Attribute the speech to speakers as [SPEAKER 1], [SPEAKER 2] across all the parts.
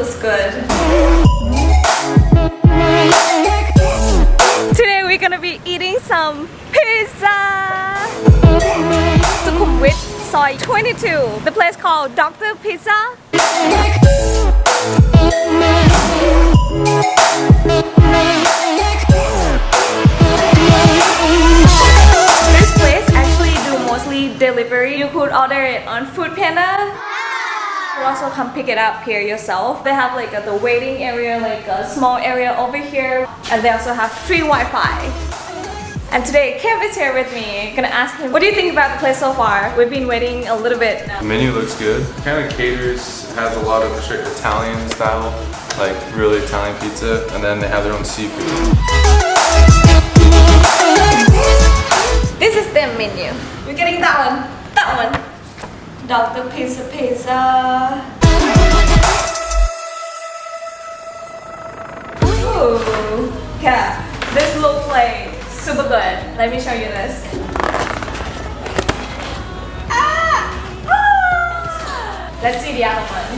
[SPEAKER 1] looks good. Today we're gonna be eating some pizza. Sukhumvit Soi 22. The place called Dr. Pizza. This place actually do mostly delivery. You could order it on Food Panda. You also come pick it up here yourself. They have like a, the waiting area, like a small area over here, and they also have free Wi-Fi. And today, Kev is here with me. Gonna ask him, what do you think about the place so far? We've been waiting a little bit now.
[SPEAKER 2] The menu looks good. Kind of caters, has a lot of strict Italian style, like really Italian pizza, and then they have their own seafood.
[SPEAKER 1] Let me show you this. Ah! Ah! Let's see the other one.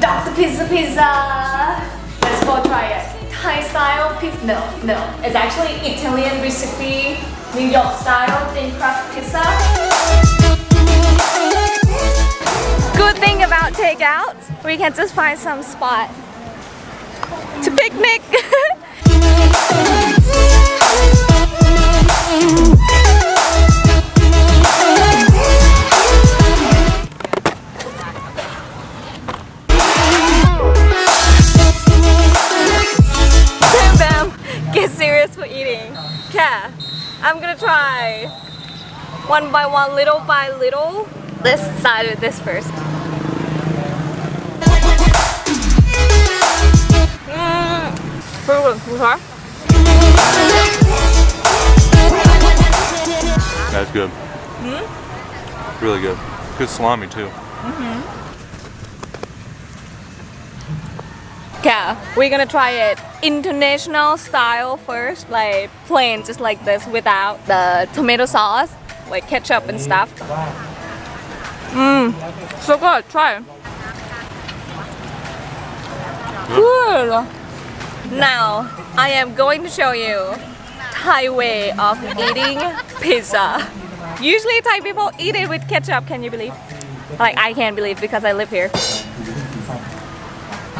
[SPEAKER 1] Dr. Pizza Pizza. Let's go try it. Thai style pizza. No, no. It's actually Italian recipe, New York style thin crust pizza. Good thing about takeout, we can just find some spot to picnic. eating. Yeah, I'm gonna try one by one, little by little. Let's start with this first. Mm. You?
[SPEAKER 2] That's good.
[SPEAKER 1] Hmm?
[SPEAKER 2] Really good. Good salami too.
[SPEAKER 1] Yeah, we're gonna try it international style first, like plain, just like this, without the tomato sauce, like ketchup and stuff. Mmm, so good. Try. Good. Now, I am going to show you Thai way of eating pizza. Usually Thai people eat it with ketchup, can you believe? Like I can't believe because I live here.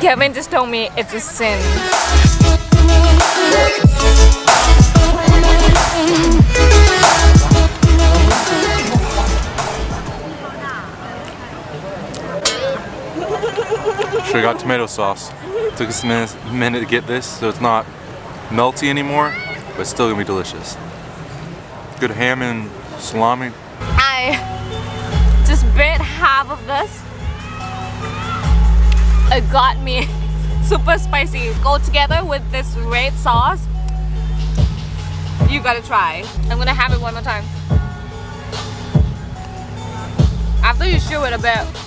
[SPEAKER 1] Kevin just told me it's a sin.
[SPEAKER 2] Should have got tomato sauce. Took us a minute, minute to get this, so it's not melty anymore, but still gonna be delicious. Good ham and salami.
[SPEAKER 1] I just bit half of this. It got me super spicy. Go together with this red sauce. You gotta try. I'm gonna have it one more time. After you chew it a bit,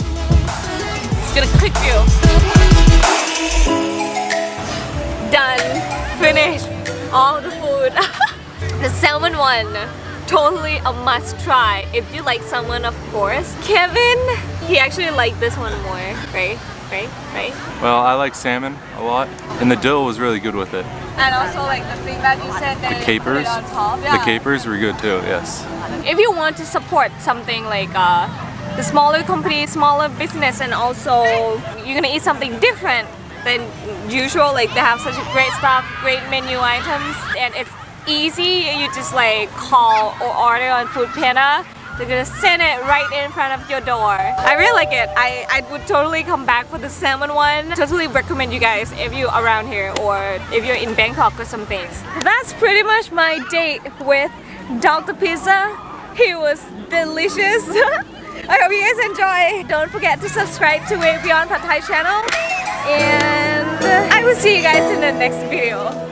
[SPEAKER 1] gonna click you. Done. Finished. All the food. the salmon one. Totally a must try. If you like salmon, of course. Kevin, he actually liked this one more. Right? Right? Right?
[SPEAKER 2] Well, I like salmon a lot, and the dill was really good with it.
[SPEAKER 1] And also like the thing that you said that
[SPEAKER 2] The capers,
[SPEAKER 1] top.
[SPEAKER 2] the capers were good too. Yes.
[SPEAKER 1] if you want to support something like uh, the smaller company, smaller business, and also you're gonna eat something different than usual, like they have such great stuff, great menu items, and it's easy. You just like call or order on Food Panda. They're gonna send it right in front of your door. I really like it. I, I would totally come back for the salmon one. Totally recommend you guys if you're around here or if you're in Bangkok or something. That's pretty much my date with Dr. Pizza. He was delicious. I hope you guys enjoy. Don't forget to subscribe to Way Beyond Pad Thai channel. And I will see you guys in the next video.